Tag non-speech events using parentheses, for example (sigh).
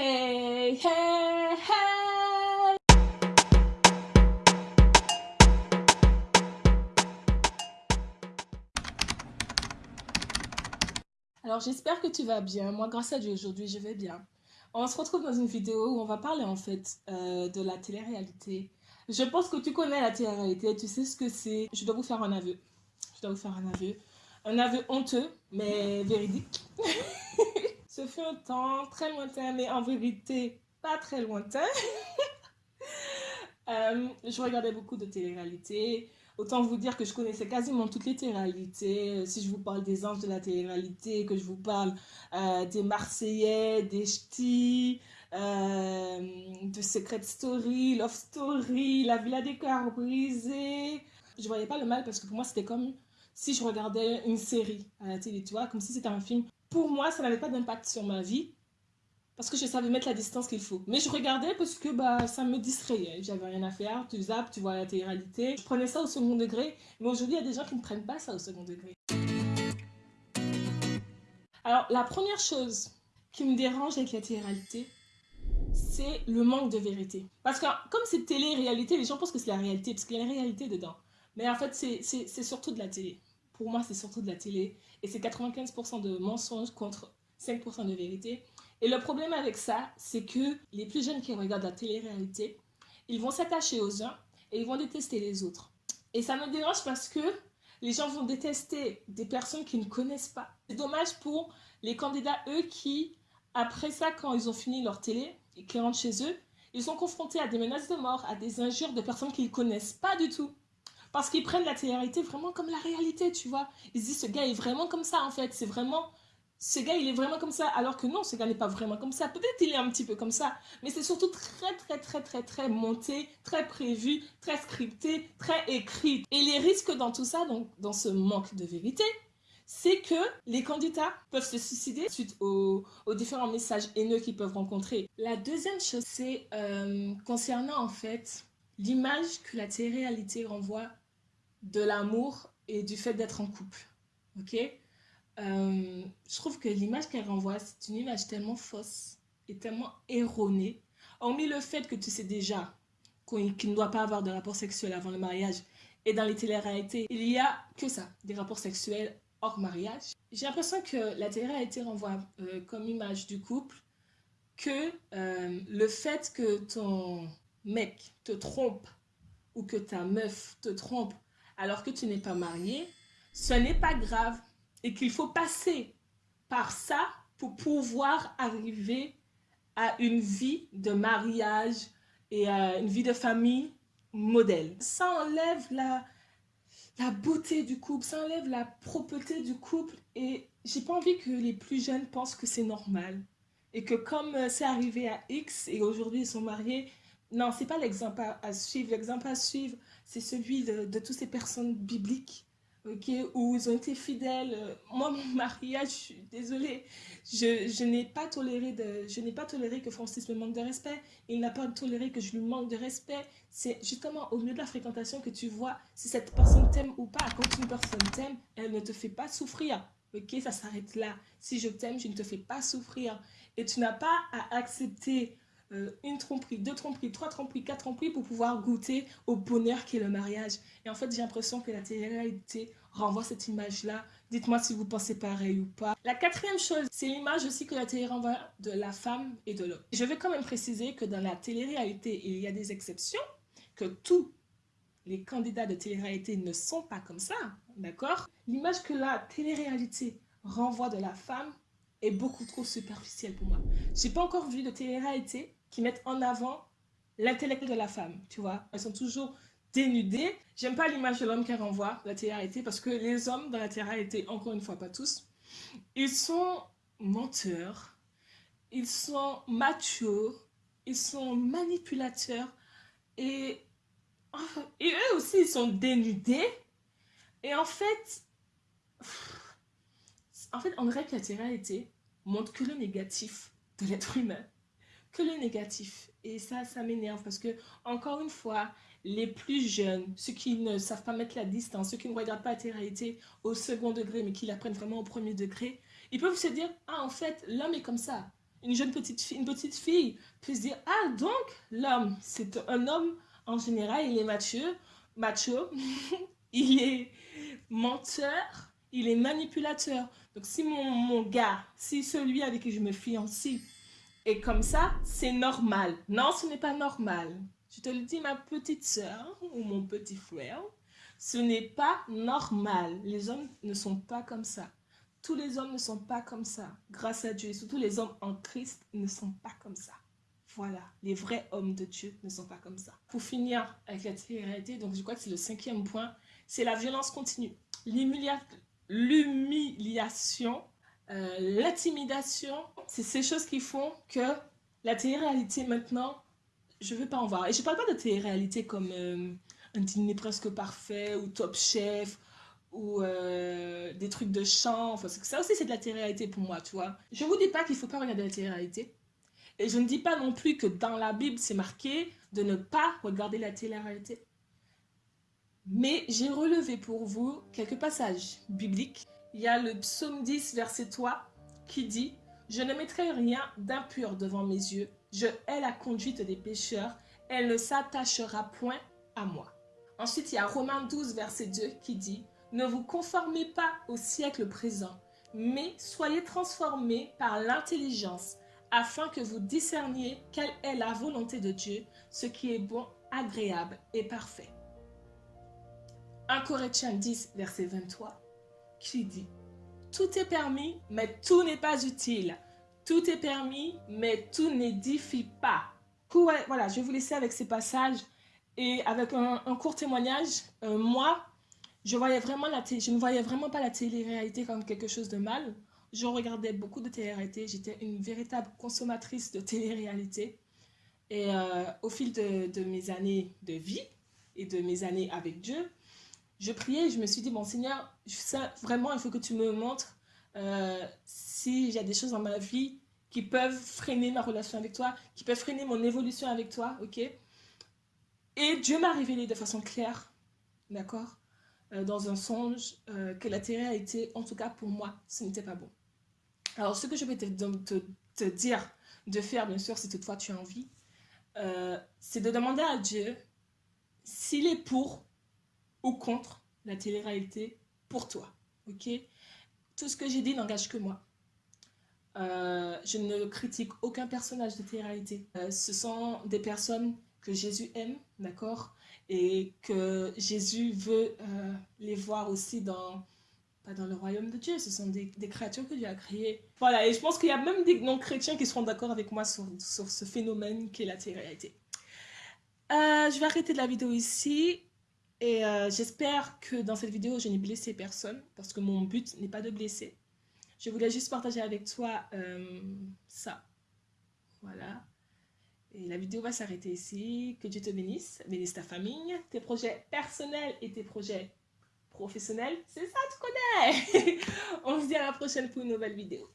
Hey, hey, hey Alors j'espère que tu vas bien. Moi, grâce à Dieu, aujourd'hui, je vais bien. On se retrouve dans une vidéo où on va parler en fait euh, de la télé-réalité. Je pense que tu connais la télé-réalité, tu sais ce que c'est. Je dois vous faire un aveu. Je dois vous faire un aveu. Un aveu honteux, mais véridique. (laughs) Ce fut un temps très lointain, mais en vérité, pas très lointain. (laughs) Euh, je regardais beaucoup de télé-réalité. Autant vous dire que je connaissais quasiment toutes les télé-réalités. Si je vous parle des anges de la télé-réalité, que je vous parle euh, des Marseillais, des Ch'tis, euh, de Secret Story, Love Story, La Villa des Cœurs Brisés. Je voyais pas le mal parce que pour moi, c'était comme si je regardais une série à la télé, tu vois, comme si c'était un film. Pour moi, ça n'avait pas d'impact sur ma vie parce que je savais mettre la distance qu'il faut. Mais je regardais parce que bah, ça me distrayait. J'avais rien à faire, tu zappes, tu vois la télé-réalité. Je prenais ça au second degré, mais aujourd'hui, il y a des gens qui ne prennent pas ça au second degré. Alors, la première chose qui me dérange avec la télé-réalité, c'est le manque de vérité. Parce que comme c'est télé-réalité, les gens pensent que c'est la réalité, parce qu'il y a la réalité dedans. Mais en fait, c'est surtout de la télé. Pour moi, c'est surtout de la télé. Et c'est 95% de mensonges contre 5% de vérité. Et le problème avec ça, c'est que les plus jeunes qui regardent la télé-réalité, ils vont s'attacher aux uns et ils vont détester les autres. Et ça me dérange parce que les gens vont détester des personnes qu'ils ne connaissent pas. C'est dommage pour les candidats, eux, qui, après ça, quand ils ont fini leur télé et qu'ils rentrent chez eux, ils sont confrontés à des menaces de mort, à des injures de personnes qu'ils ne connaissent pas du tout. Parce qu'ils prennent la télé-réalité vraiment comme la réalité, tu vois. Ils se disent, ce gars est vraiment comme ça, en fait. C'est vraiment ce gars, il est vraiment comme ça, alors que non, ce gars n'est pas vraiment comme ça. Peut-être il est un petit peu comme ça, mais c'est surtout très, très, très, très, très monté, très prévu, très scripté, très écrit. Et les risques dans tout ça, donc dans ce manque de vérité, c'est que les candidats peuvent se suicider suite aux, différents messages haineux qu'ils peuvent rencontrer. La deuxième chose, c'est euh, concernant en fait l'image que la télé-réalité renvoie de l'amour et du fait d'être en couple. Ok? Euh, je trouve que l'image qu'elle renvoie, c'est une image tellement fausse et tellement erronée. Hormis le fait que tu sais déjà qu'il ne doit pas avoir de rapport sexuel avant le mariage, et dans les télé-réalités, il y a que ça, des rapports sexuels hors mariage. J'ai l'impression que la télé-réalité renvoie euh, comme image du couple que euh, le fait que ton mec te trompe ou que ta meuf te trompe alors que tu n'es pas marié, ce n'est pas grave et qu'il faut passer par ça pour pouvoir arriver à une vie de mariage et à une vie de famille modèle. Ça enlève la, la beauté du couple, ça enlève la propreté du couple et j'ai pas envie que les plus jeunes pensent que c'est normal et que comme euh, c'est arrivé à X et aujourd'hui ils sont mariés, non, c'est pas l'exemple à, suivre. L'exemple à suivre, c'est celui de, toutes ces personnes bibliques où ils ont été fidèles. Moi, mon mariage, je suis désolée, je, je n'ai pas toléré je n'ai pas toléré que Francis me manque de respect. Il n'a pas toléré que je lui manque de respect. C'est justement au milieu de la fréquentation que tu vois si cette personne t'aime ou pas. Quand une personne t'aime, elle ne te fait pas souffrir. Ok, ça s'arrête là. Si je t'aime, je ne te fais pas souffrir. Et tu n'as pas à accepter euh, une tromperie, deux tromperies, trois tromperies, quatre tromperies pour pouvoir goûter au bonheur qu'est le mariage. Et en fait, j'ai l'impression que la télé-réalité renvoie cette image-là. Dites-moi si vous pensez pareil ou pas. La quatrième chose, c'est l'image aussi que la télé renvoie de la femme et de l'homme. Je vais quand même préciser que dans la télé-réalité, il y a des exceptions, que tous les candidats de télé-réalité ne sont pas comme ça, d'accord? L'image que la télé-réalité renvoie de la femme est beaucoup trop superficielle pour moi. J'ai pas encore vu de télé-réalité qui mettent en avant l'intellect de la femme, tu vois. Elles sont toujours dénudées. J'aime pas l'image de l'homme qu'elle renvoie, la télé-réalité, parce que les hommes dans la télé-réalité, encore une fois, pas tous, ils sont menteurs, ils sont machos, ils sont manipulateurs, et, et eux aussi, ils sont dénudés. Et en fait, en fait, on dirait que la télé-réalité montre que le négatif de l'être humain que le négatif. Et ça, ça m'énerve parce que, encore une fois, les plus jeunes, ceux qui ne savent pas mettre la distance, ceux qui ne regardent pas la télé-réalité au second degré, mais qui l'apprennent vraiment au premier degré, ils peuvent se dire, ah, en fait, l'homme est comme ça. une jeune petite fille, une petite fille puisse dire, ah donc l'homme, c'est un homme en général, il est macho, macho, (laughs) il est menteur, il est manipulateur. Donc si mon, mon gars, si celui avec qui je me fiancie est comme ça, c'est normal. Non, ce n'est pas normal. Je te le dis, ma petite soeur ou mon petit frère, ce n'est pas normal. Les hommes ne sont pas comme ça. Tous les hommes ne sont pas comme ça. Grâce à Dieu, et surtout les hommes en Christ ne sont pas comme ça. Voilà, les vrais hommes de Dieu ne sont pas comme ça. Pour finir avec la réalité, donc je crois que c'est le cinquième point, c'est la violence continue. L'humiliation, euh, l'intimidation, c'est ces choses qui font que la télé-réalité maintenant, je ne veux pas en voir. Et je ne parle pas de télé-réalité comme euh, un dîner presque parfait ou Top Chef ou euh, des trucs de chant. Enfin, ça aussi, c'est de la télé-réalité pour moi, tu vois. Je ne vous dis pas qu'il ne faut pas regarder la télé-réalité. Et je ne dis pas non plus que dans la Bible, c'est marqué de ne pas regarder la télé-réalité. Mais j'ai relevé pour vous quelques passages bibliques. Il y a le psaume 10, verset 3, qui dit « Je ne mettrai rien d'impur devant mes yeux. Je hais la conduite des pécheurs. Elle ne s'attachera point à moi. » Ensuite, il y a Romains 12, verset 2, qui dit « Ne vous conformez pas au siècle présent, mais soyez transformés par l'intelligence, afin que vous discerniez quelle est la volonté de Dieu, ce qui est bon, agréable et parfait. 1 Corinthiens 10, verset 23, qui dit « Tout est permis, mais tout n'est pas utile. Tout est permis, mais tout n'édifie pas. » Voilà, je vais vous laisser avec ces passages et avec un, court témoignage. Euh, moi, je, voyais vraiment la je ne voyais vraiment pas la télé-réalité comme quelque chose de mal. Je regardais beaucoup de télé-réalité. J'étais une véritable consommatrice de télé-réalité. Et euh, au fil de, mes années de vie et de mes années avec Dieu, je priais et je me suis dit, bon Seigneur, ça, vraiment, il faut que tu me montres euh, s'il y a des choses dans ma vie qui peuvent freiner ma relation avec toi, qui peuvent freiner mon évolution avec toi, ok? Et Dieu m'a révélé de façon claire, d'accord? Euh, dans un songe, que la télé-réalité, en tout cas pour moi, ce n'était pas bon. Alors, ce que je vais te, te, dire de faire, bien sûr, si toutefois tu as envie, euh, c'est de demander à Dieu s'il est pour ou contre la télé-réalité pour toi. Ok? Tout ce que j'ai dit n'engage que moi. Euh, je ne critique aucun personnage de télé-réalité. Euh, ce sont des personnes que Jésus aime, d'accord? Et que Jésus veut les voir aussi dans dans le royaume de Dieu. Ce sont des, créatures que Dieu a créées. Voilà, et je pense qu'il y a même des non-chrétiens qui seront d'accord avec moi sur, ce phénomène qui est la télé-réalité. Euh, je vais arrêter la vidéo ici. Et euh, j'espère que dans cette vidéo, je n'ai blessé personne. Parce que mon but n'est pas de blesser. Je voulais juste partager avec toi euh, ça. Voilà. Et la vidéo va s'arrêter ici. Que Dieu te bénisse, bénisse ta famille, tes projets personnels et tes projets professionnel, c'est ça, tu connais. (laughs) On se dit à la prochaine pour une nouvelle vidéo.